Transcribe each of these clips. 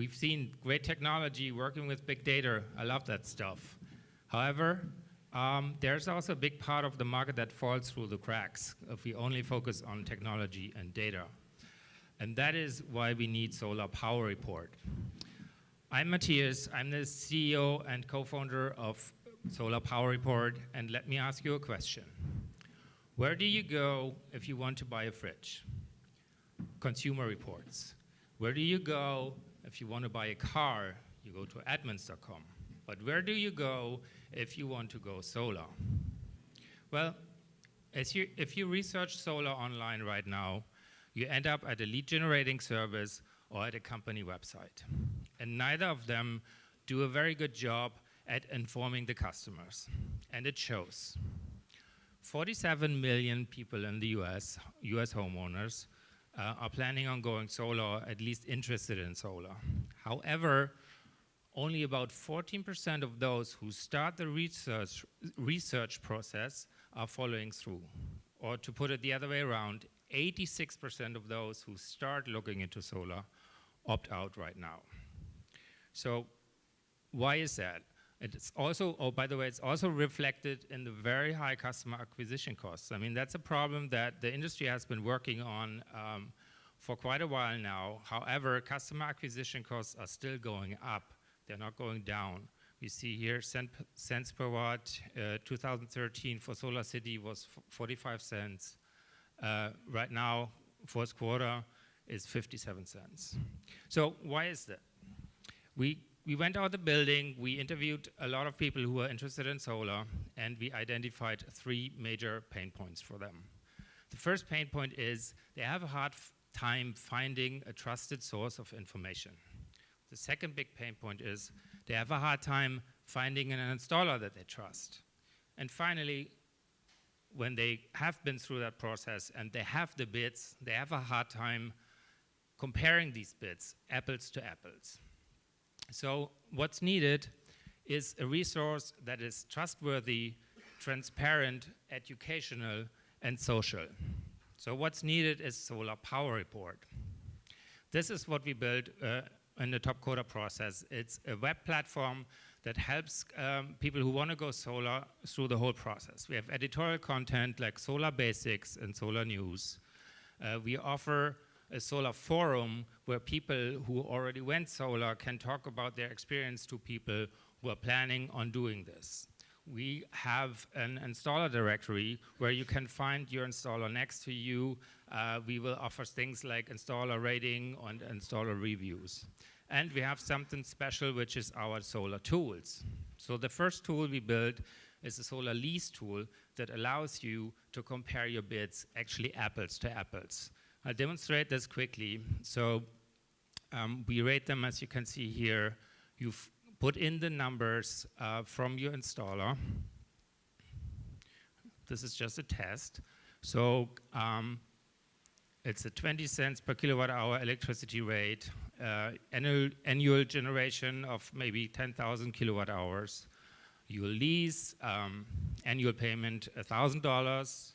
We've seen great technology working with big data. I love that stuff. However, um, there's also a big part of the market that falls through the cracks if we only focus on technology and data. And that is why we need Solar Power Report. I'm Matthias. I'm the CEO and co-founder of Solar Power Report. And let me ask you a question. Where do you go if you want to buy a fridge? Consumer Reports. Where do you go if you want to buy a car? You go to Edmunds.com. But where do you go if you want to go solar? Well, you, if you research solar online right now, you end up at a lead generating service or at a company website. And neither of them do a very good job at informing the customers. And it shows. 47 million people in the US, US homeowners, uh, are planning on going solar, at least interested in solar. However, only about 14% of those who start the research, research process are following through. Or to put it the other way around, 86% of those who start looking into solar opt out right now. So why is that? It's also, oh, by the way, it's also reflected in the very high customer acquisition costs. I mean, that's a problem that the industry has been working on um, for quite a while now. However, customer acquisition costs are still going up. They're not going down. We see here cent, cents per watt, uh, 2013 for SolarCity was 45 cents. Uh, right now, fourth quarter is 57 cents. So why is that? We, we went out the building, we interviewed a lot of people who were interested in solar, and we identified three major pain points for them. The first pain point is they have a hard time finding a trusted source of information. The second big pain point is they have a hard time finding an installer that they trust. And finally, when they have been through that process and they have the bids, they have a hard time comparing these bids, apples to apples. So what's needed is a resource that is trustworthy, transparent, educational, and social. So what's needed is Solar Power Report. This is what we built uh, in the top coder process. It's a web platform that helps um, people who want to go solar through the whole process. We have editorial content like Solar Basics and Solar News. Uh, we offer a solar forum where people who already went solar can talk about their experience to people who are planning on doing this. We have an installer directory where you can find your installer next to you. Uh, we will offer things like installer rating and installer reviews. And we have something special, which is our solar tools. So the first tool we built is a solar lease tool that allows you to compare your bids, actually apples to apples. I'll demonstrate this quickly. So um, we rate them, as you can see here. You've put in the numbers uh, from your installer. This is just a test. So um, it's a 20 cents per kilowatt hour electricity rate uh, annual, annual generation of maybe 10,000 kilowatt hours. You lease, um, annual payment $1,000.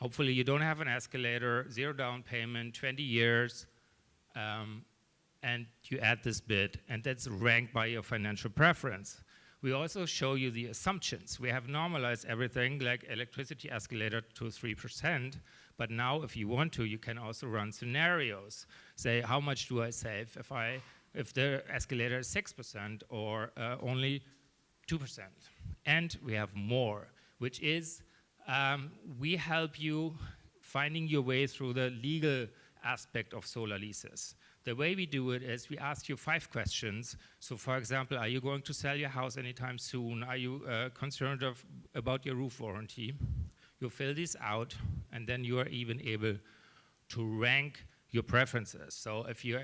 Hopefully you don't have an escalator, zero down payment, 20 years, um, and you add this bid, and that's ranked by your financial preference. We also show you the assumptions. We have normalized everything like electricity escalator to 3%, but now if you want to, you can also run scenarios. Say, how much do I save if, I, if the escalator is 6% or uh, only 2%? And we have more, which is um, we help you finding your way through the legal aspect of solar leases. The way we do it is we ask you five questions. So for example, are you going to sell your house anytime soon? Are you uh, concerned of, about your roof warranty? You fill this out and then you are even able to rank your preferences. So if you're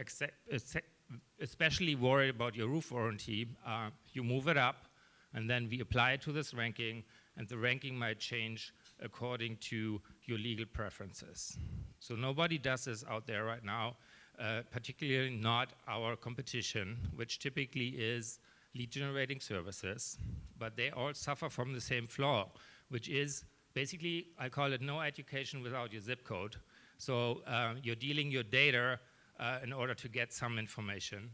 especially worried about your roof warranty, uh, you move it up and then we apply it to this ranking and the ranking might change according to your legal preferences. So nobody does this out there right now. Uh, particularly not our competition, which typically is lead generating services, but they all suffer from the same flaw, which is basically, I call it no education without your zip code. So uh, you're dealing your data uh, in order to get some information.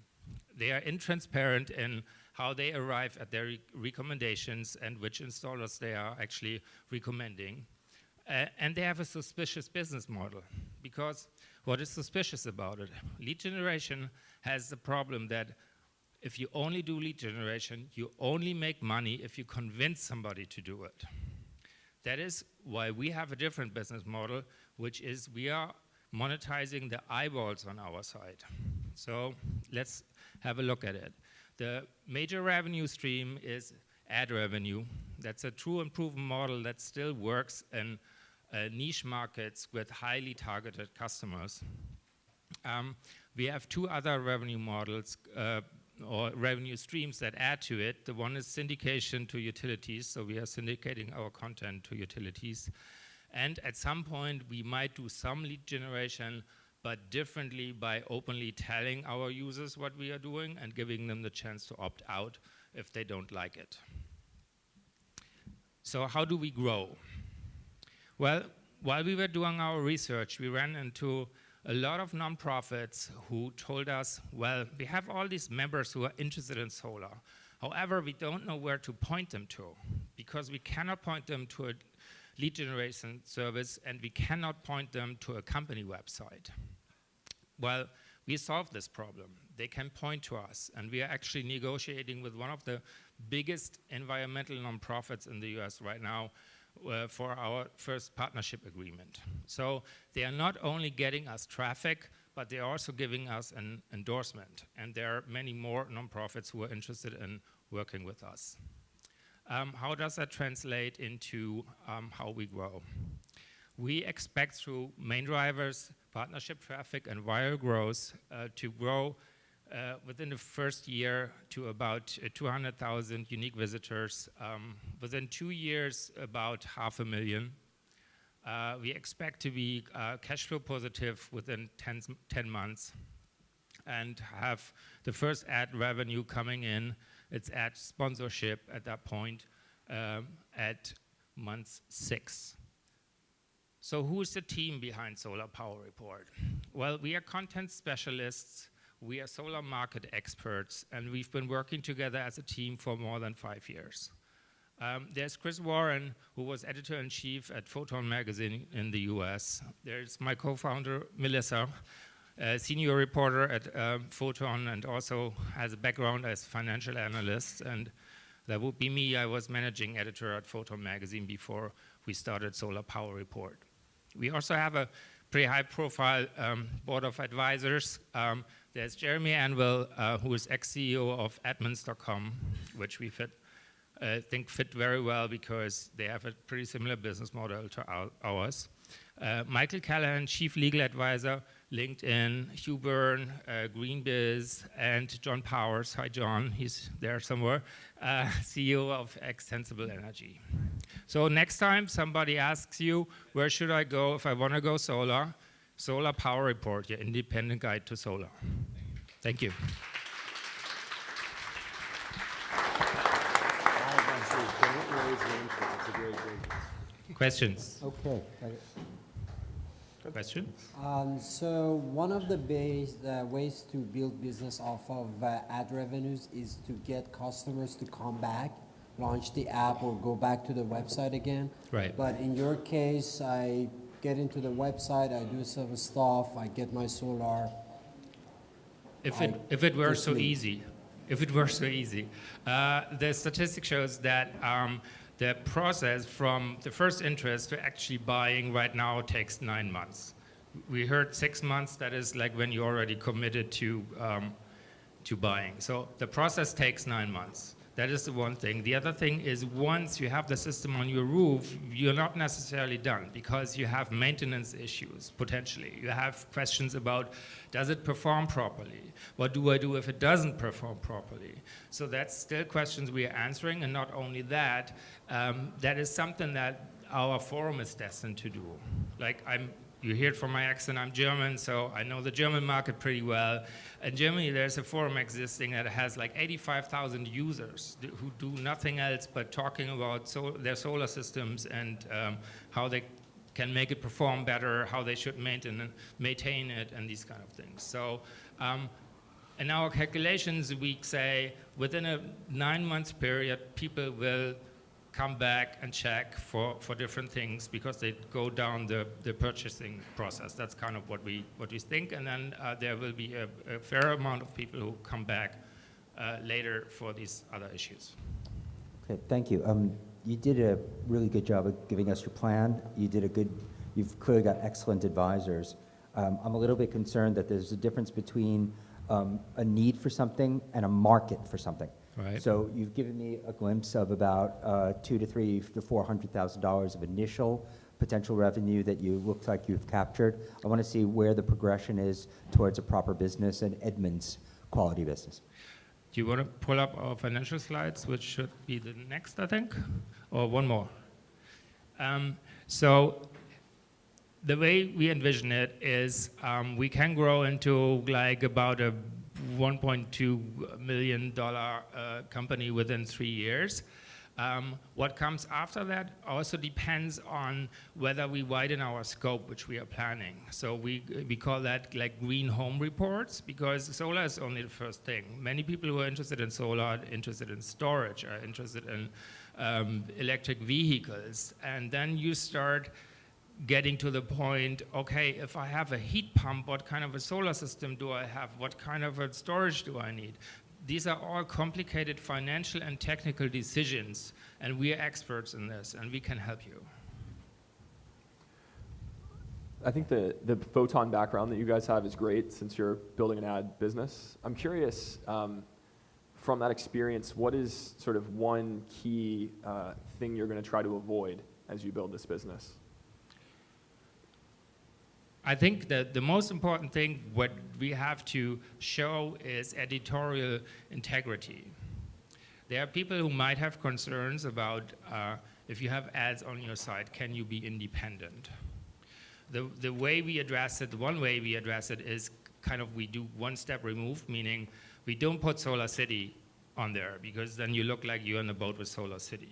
They are intransparent in how they arrive at their re recommendations and which installers they are actually recommending. Uh, and they have a suspicious business model because what is suspicious about it? Lead generation has the problem that if you only do lead generation, you only make money if you convince somebody to do it. That is why we have a different business model, which is we are monetizing the eyeballs on our side. So let's have a look at it. The major revenue stream is ad revenue. That's a true and proven model that still works in uh, niche markets with highly targeted customers. Um, we have two other revenue models uh, or revenue streams that add to it. The one is syndication to utilities, so we are syndicating our content to utilities. And at some point, we might do some lead generation, but differently by openly telling our users what we are doing and giving them the chance to opt out if they don't like it. So how do we grow? Well, while we were doing our research, we ran into a lot of nonprofits who told us, well, we have all these members who are interested in solar. However, we don't know where to point them to because we cannot point them to a lead generation service and we cannot point them to a company website. Well, we solved this problem. They can point to us and we are actually negotiating with one of the biggest environmental nonprofits in the US right now uh, for our first partnership agreement. So they are not only getting us traffic, but they're also giving us an endorsement. And there are many more nonprofits who are interested in working with us. Um, how does that translate into um, how we grow? We expect through main drivers, partnership traffic, and viral growth uh, to grow uh, within the first year to about uh, 200,000 unique visitors. Um, within two years, about half a million. Uh, we expect to be uh, cash flow positive within 10, 10, months and have the first ad revenue coming in. It's at sponsorship at that point um, at month six. So who's the team behind Solar Power Report? Well, we are content specialists we are solar market experts, and we've been working together as a team for more than five years. Um, there's Chris Warren, who was editor-in-chief at Photon magazine in the US. There's my co-founder, Melissa, senior reporter at um, Photon and also has a background as financial analyst. And that would be me. I was managing editor at Photon magazine before we started Solar Power Report. We also have a pretty high profile um, board of advisors. Um, there's Jeremy Anwyl, uh, who is ex-CEO of Edmunds.com, which we fit, uh, think fit very well because they have a pretty similar business model to our, ours. Uh, Michael Callahan, Chief Legal Advisor, LinkedIn, Hugh Byrne, uh, GreenBiz, and John Powers. Hi, John. He's there somewhere. Uh, CEO of Extensible Energy. So next time somebody asks you, where should I go if I want to go solar? Solar Power Report, your independent guide to solar. Thank you. Questions? Okay. Questions? Um, so one of the base, uh, ways to build business off of uh, ad revenues is to get customers to come back, launch the app or go back to the website again. Right. But in your case, I get into the website, I do some stuff, I get my solar. If it, if it were so easy, if it were so easy. Uh, the statistic shows that um, the process from the first interest to actually buying right now takes nine months. We heard six months, that is like when you already committed to, um, to buying. So the process takes nine months. That is the one thing. The other thing is once you have the system on your roof, you're not necessarily done because you have maintenance issues, potentially. You have questions about, does it perform properly? What do I do if it doesn't perform properly? So that's still questions we are answering, and not only that, um, that is something that our forum is destined to do. Like I'm you hear it from my accent, I'm German, so I know the German market pretty well. In Germany, there's a forum existing that has like 85,000 users who do nothing else but talking about their solar systems and um, how they can make it perform better, how they should maintain, maintain it, and these kind of things. So um, In our calculations, we say within a nine month period, people will come back and check for, for different things because they go down the, the purchasing process. That's kind of what we, what we think. And then uh, there will be a, a fair amount of people who come back uh, later for these other issues. Okay, thank you. Um, you did a really good job of giving us your plan. You did a good, you've clearly got excellent advisors. Um, I'm a little bit concerned that there's a difference between um, a need for something and a market for something. Right. So you've given me a glimpse of about uh, two to three to four hundred thousand dollars of initial potential revenue that you look like you've captured. I want to see where the progression is towards a proper business and Edmunds quality business. Do you want to pull up our financial slides, which should be the next, I think, or one more? Um, so the way we envision it is um, we can grow into like about a 1.2 million dollar uh, company within three years. Um, what comes after that also depends on whether we widen our scope, which we are planning. So we, we call that like green home reports because solar is only the first thing. Many people who are interested in solar are interested in storage, are interested in um, electric vehicles. And then you start getting to the point, okay, if I have a heat pump, what kind of a solar system do I have? What kind of a storage do I need? These are all complicated financial and technical decisions, and we are experts in this, and we can help you. I think the, the photon background that you guys have is great since you're building an ad business. I'm curious, um, from that experience, what is sort of one key uh, thing you're going to try to avoid as you build this business? I think that the most important thing what we have to show is editorial integrity. There are people who might have concerns about uh, if you have ads on your site, can you be independent? The, the way we address it, one way we address it is kind of we do one step removed, meaning we don't put SolarCity on there because then you look like you're on a boat with SolarCity.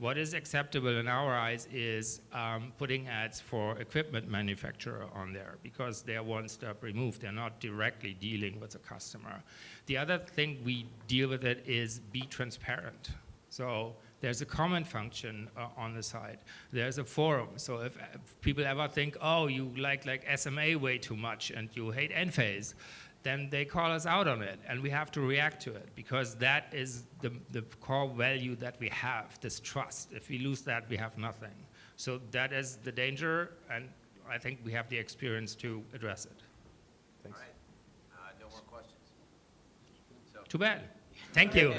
What is acceptable in our eyes is um, putting ads for equipment manufacturer on there because they're one step removed. They're not directly dealing with the customer. The other thing we deal with it is be transparent. So there's a comment function uh, on the site. There's a forum. So if, if people ever think, oh, you like like SMA way too much and you hate Enphase, then they call us out on it and we have to react to it because that is the, the core value that we have, this trust. If we lose that, we have nothing. So that is the danger and I think we have the experience to address it. Thanks. All right, uh, no more questions. So, Too bad. Thank you.